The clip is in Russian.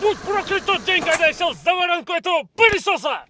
Будь проклят тот день, когда я сел за воронку этого пылесоса!